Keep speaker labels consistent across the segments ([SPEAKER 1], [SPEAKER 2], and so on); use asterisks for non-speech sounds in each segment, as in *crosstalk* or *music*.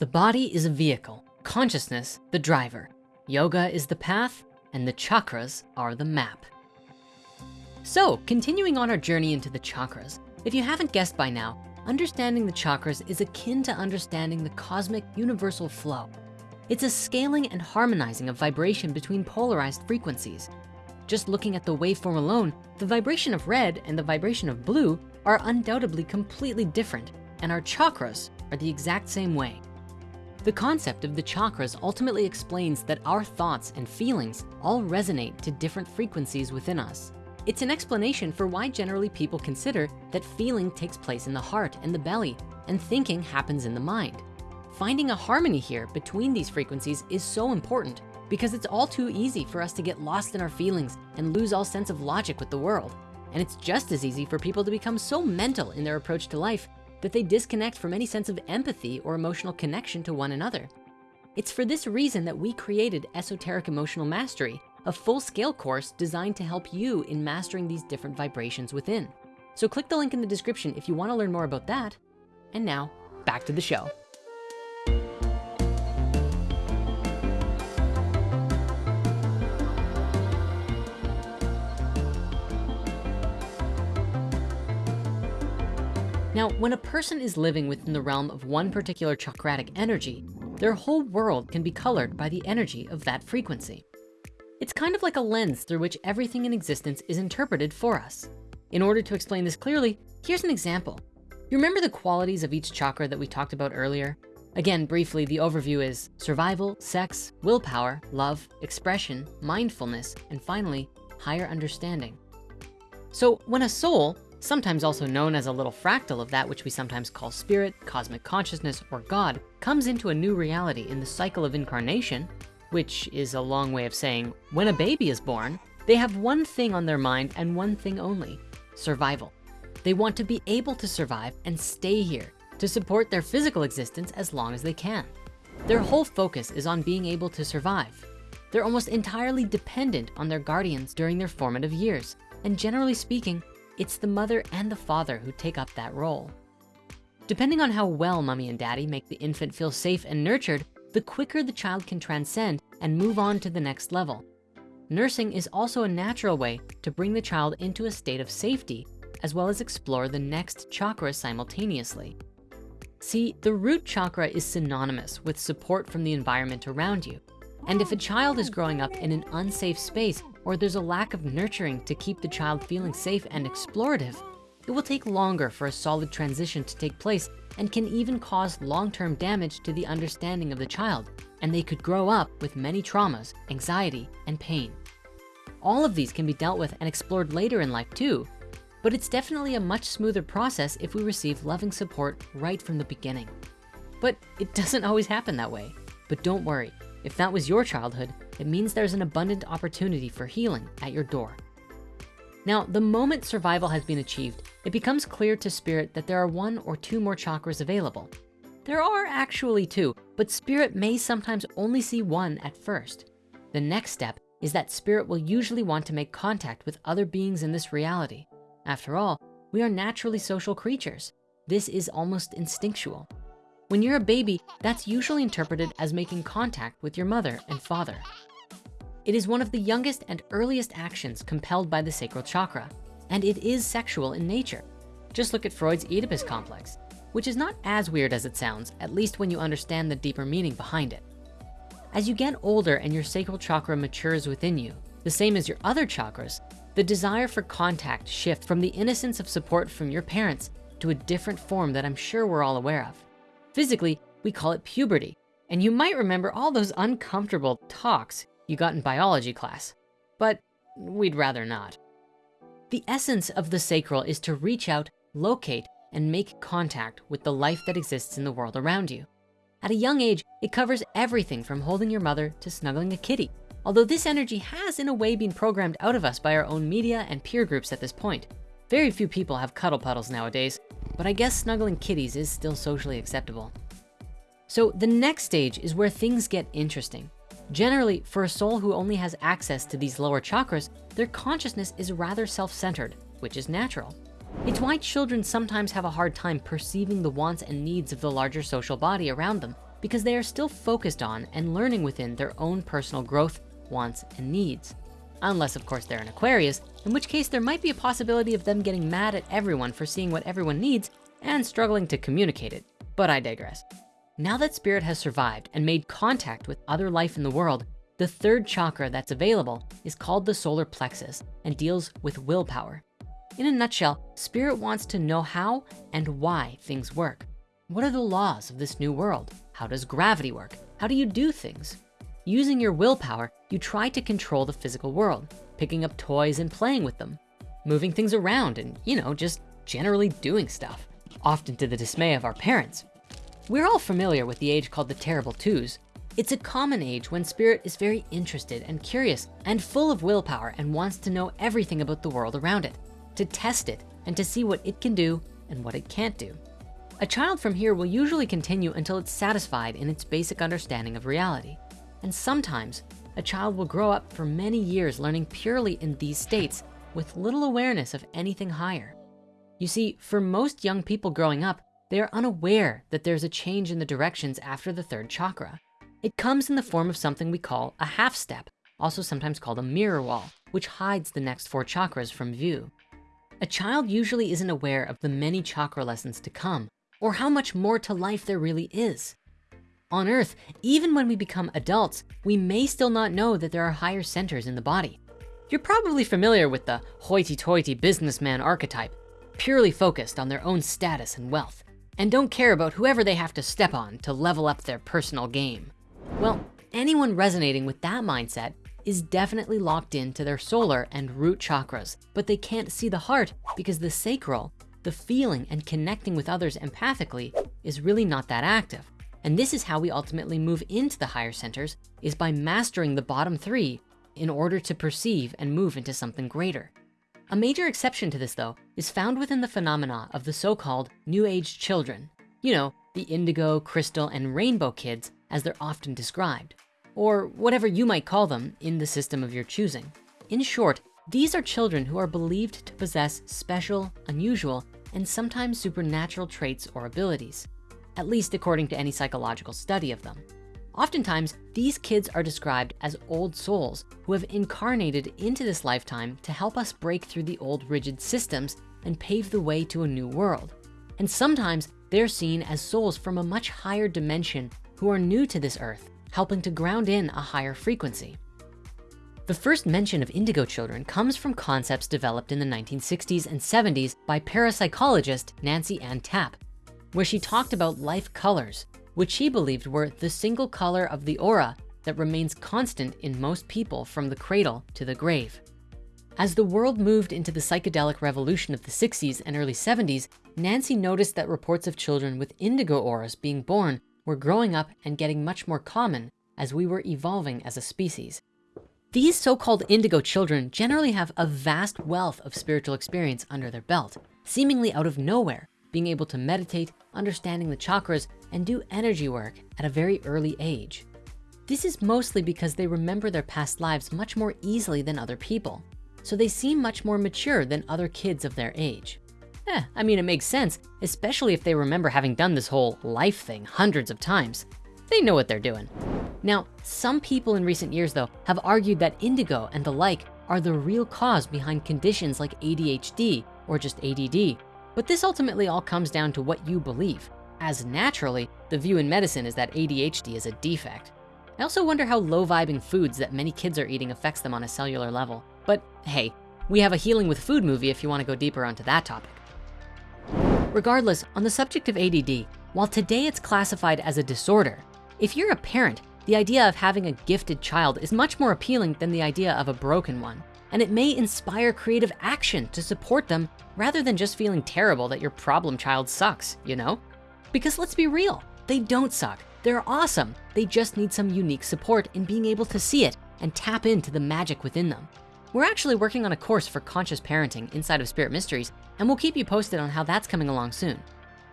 [SPEAKER 1] The body is a vehicle, consciousness the driver. Yoga is the path and the chakras are the map. So continuing on our journey into the chakras, if you haven't guessed by now, understanding the chakras is akin to understanding the cosmic universal flow. It's a scaling and harmonizing of vibration between polarized frequencies. Just looking at the waveform alone, the vibration of red and the vibration of blue are undoubtedly completely different and our chakras are the exact same way. The concept of the chakras ultimately explains that our thoughts and feelings all resonate to different frequencies within us. It's an explanation for why generally people consider that feeling takes place in the heart and the belly and thinking happens in the mind. Finding a harmony here between these frequencies is so important because it's all too easy for us to get lost in our feelings and lose all sense of logic with the world. And it's just as easy for people to become so mental in their approach to life that they disconnect from any sense of empathy or emotional connection to one another. It's for this reason that we created Esoteric Emotional Mastery, a full scale course designed to help you in mastering these different vibrations within. So click the link in the description if you wanna learn more about that. And now back to the show. Now, when a person is living within the realm of one particular chakratic energy, their whole world can be colored by the energy of that frequency. It's kind of like a lens through which everything in existence is interpreted for us. In order to explain this clearly, here's an example. You remember the qualities of each chakra that we talked about earlier? Again, briefly, the overview is survival, sex, willpower, love, expression, mindfulness, and finally, higher understanding. So when a soul, sometimes also known as a little fractal of that which we sometimes call spirit, cosmic consciousness, or God, comes into a new reality in the cycle of incarnation, which is a long way of saying when a baby is born, they have one thing on their mind and one thing only, survival. They want to be able to survive and stay here to support their physical existence as long as they can. Their whole focus is on being able to survive. They're almost entirely dependent on their guardians during their formative years. And generally speaking, it's the mother and the father who take up that role. Depending on how well mommy and daddy make the infant feel safe and nurtured, the quicker the child can transcend and move on to the next level. Nursing is also a natural way to bring the child into a state of safety, as well as explore the next chakra simultaneously. See, the root chakra is synonymous with support from the environment around you. And if a child is growing up in an unsafe space or there's a lack of nurturing to keep the child feeling safe and explorative, it will take longer for a solid transition to take place and can even cause long-term damage to the understanding of the child. And they could grow up with many traumas, anxiety, and pain. All of these can be dealt with and explored later in life too, but it's definitely a much smoother process if we receive loving support right from the beginning. But it *laughs* doesn't always happen that way. But don't worry, if that was your childhood, it means there's an abundant opportunity for healing at your door. Now, the moment survival has been achieved, it becomes clear to spirit that there are one or two more chakras available. There are actually two, but spirit may sometimes only see one at first. The next step is that spirit will usually want to make contact with other beings in this reality. After all, we are naturally social creatures. This is almost instinctual. When you're a baby, that's usually interpreted as making contact with your mother and father. It is one of the youngest and earliest actions compelled by the sacral chakra, and it is sexual in nature. Just look at Freud's Oedipus complex, which is not as weird as it sounds, at least when you understand the deeper meaning behind it. As you get older and your sacral chakra matures within you, the same as your other chakras, the desire for contact shifts from the innocence of support from your parents to a different form that I'm sure we're all aware of. Physically, we call it puberty. And you might remember all those uncomfortable talks you got in biology class, but we'd rather not. The essence of the sacral is to reach out, locate, and make contact with the life that exists in the world around you. At a young age, it covers everything from holding your mother to snuggling a kitty. Although this energy has in a way been programmed out of us by our own media and peer groups at this point. Very few people have cuddle puddles nowadays, but I guess snuggling kitties is still socially acceptable. So the next stage is where things get interesting. Generally, for a soul who only has access to these lower chakras, their consciousness is rather self-centered, which is natural. It's why children sometimes have a hard time perceiving the wants and needs of the larger social body around them because they are still focused on and learning within their own personal growth, wants, and needs. Unless of course they're an Aquarius, in which case there might be a possibility of them getting mad at everyone for seeing what everyone needs and struggling to communicate it, but I digress. Now that spirit has survived and made contact with other life in the world, the third chakra that's available is called the solar plexus and deals with willpower. In a nutshell, spirit wants to know how and why things work. What are the laws of this new world? How does gravity work? How do you do things? Using your willpower, you try to control the physical world, picking up toys and playing with them, moving things around and, you know, just generally doing stuff, often to the dismay of our parents. We're all familiar with the age called the terrible twos, it's a common age when spirit is very interested and curious and full of willpower and wants to know everything about the world around it, to test it and to see what it can do and what it can't do. A child from here will usually continue until it's satisfied in its basic understanding of reality. And sometimes a child will grow up for many years learning purely in these states with little awareness of anything higher. You see, for most young people growing up, they are unaware that there's a change in the directions after the third chakra. It comes in the form of something we call a half step, also sometimes called a mirror wall, which hides the next four chakras from view. A child usually isn't aware of the many chakra lessons to come or how much more to life there really is. On earth, even when we become adults, we may still not know that there are higher centers in the body. You're probably familiar with the hoity-toity businessman archetype, purely focused on their own status and wealth, and don't care about whoever they have to step on to level up their personal game. Well, anyone resonating with that mindset is definitely locked into their solar and root chakras, but they can't see the heart because the sacral, the feeling and connecting with others empathically is really not that active. And this is how we ultimately move into the higher centers is by mastering the bottom three in order to perceive and move into something greater. A major exception to this though is found within the phenomena of the so-called new age children. You know, the indigo, crystal, and rainbow kids as they're often described, or whatever you might call them in the system of your choosing. In short, these are children who are believed to possess special, unusual, and sometimes supernatural traits or abilities, at least according to any psychological study of them. Oftentimes, these kids are described as old souls who have incarnated into this lifetime to help us break through the old rigid systems and pave the way to a new world. And sometimes they're seen as souls from a much higher dimension who are new to this earth, helping to ground in a higher frequency. The first mention of indigo children comes from concepts developed in the 1960s and 70s by parapsychologist Nancy Ann Tappe, where she talked about life colors, which she believed were the single color of the aura that remains constant in most people from the cradle to the grave. As the world moved into the psychedelic revolution of the 60s and early 70s, Nancy noticed that reports of children with indigo auras being born were growing up and getting much more common as we were evolving as a species. These so-called indigo children generally have a vast wealth of spiritual experience under their belt, seemingly out of nowhere, being able to meditate, understanding the chakras, and do energy work at a very early age. This is mostly because they remember their past lives much more easily than other people. So they seem much more mature than other kids of their age. Eh, I mean, it makes sense, especially if they remember having done this whole life thing hundreds of times. They know what they're doing. Now, some people in recent years though, have argued that indigo and the like are the real cause behind conditions like ADHD or just ADD. But this ultimately all comes down to what you believe, as naturally, the view in medicine is that ADHD is a defect. I also wonder how low vibing foods that many kids are eating affects them on a cellular level. But hey, we have a healing with food movie if you wanna go deeper onto that topic. Regardless, on the subject of ADD, while today it's classified as a disorder, if you're a parent, the idea of having a gifted child is much more appealing than the idea of a broken one. And it may inspire creative action to support them rather than just feeling terrible that your problem child sucks, you know? Because let's be real, they don't suck. They're awesome. They just need some unique support in being able to see it and tap into the magic within them. We're actually working on a course for conscious parenting inside of Spirit Mysteries, and we'll keep you posted on how that's coming along soon.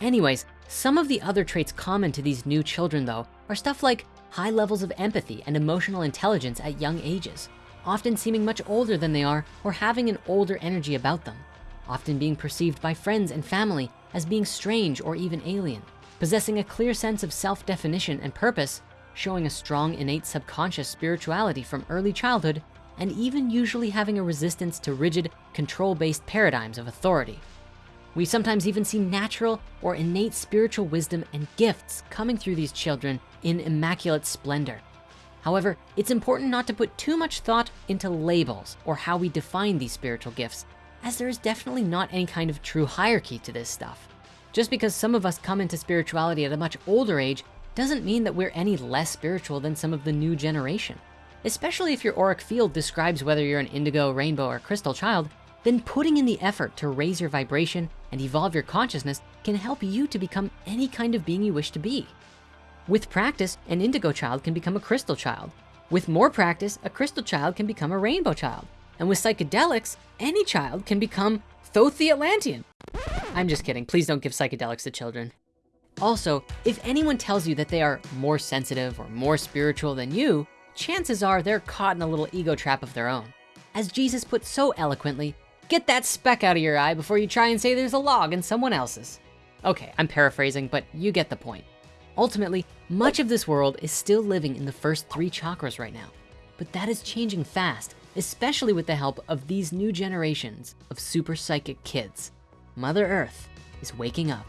[SPEAKER 1] Anyways, some of the other traits common to these new children though, are stuff like high levels of empathy and emotional intelligence at young ages, often seeming much older than they are or having an older energy about them, often being perceived by friends and family as being strange or even alien, possessing a clear sense of self-definition and purpose, showing a strong innate subconscious spirituality from early childhood, and even usually having a resistance to rigid, control-based paradigms of authority. We sometimes even see natural or innate spiritual wisdom and gifts coming through these children in immaculate splendor. However, it's important not to put too much thought into labels or how we define these spiritual gifts, as there is definitely not any kind of true hierarchy to this stuff. Just because some of us come into spirituality at a much older age doesn't mean that we're any less spiritual than some of the new generation. Especially if your auric field describes whether you're an indigo, rainbow, or crystal child, then putting in the effort to raise your vibration and evolve your consciousness can help you to become any kind of being you wish to be. With practice, an indigo child can become a crystal child. With more practice, a crystal child can become a rainbow child. And with psychedelics, any child can become Thoth the Atlantean. I'm just kidding, please don't give psychedelics to children. Also, if anyone tells you that they are more sensitive or more spiritual than you, chances are they're caught in a little ego trap of their own. As Jesus put so eloquently, get that speck out of your eye before you try and say there's a log in someone else's. Okay, I'm paraphrasing, but you get the point. Ultimately, much of this world is still living in the first three chakras right now, but that is changing fast, especially with the help of these new generations of super psychic kids. Mother Earth is waking up.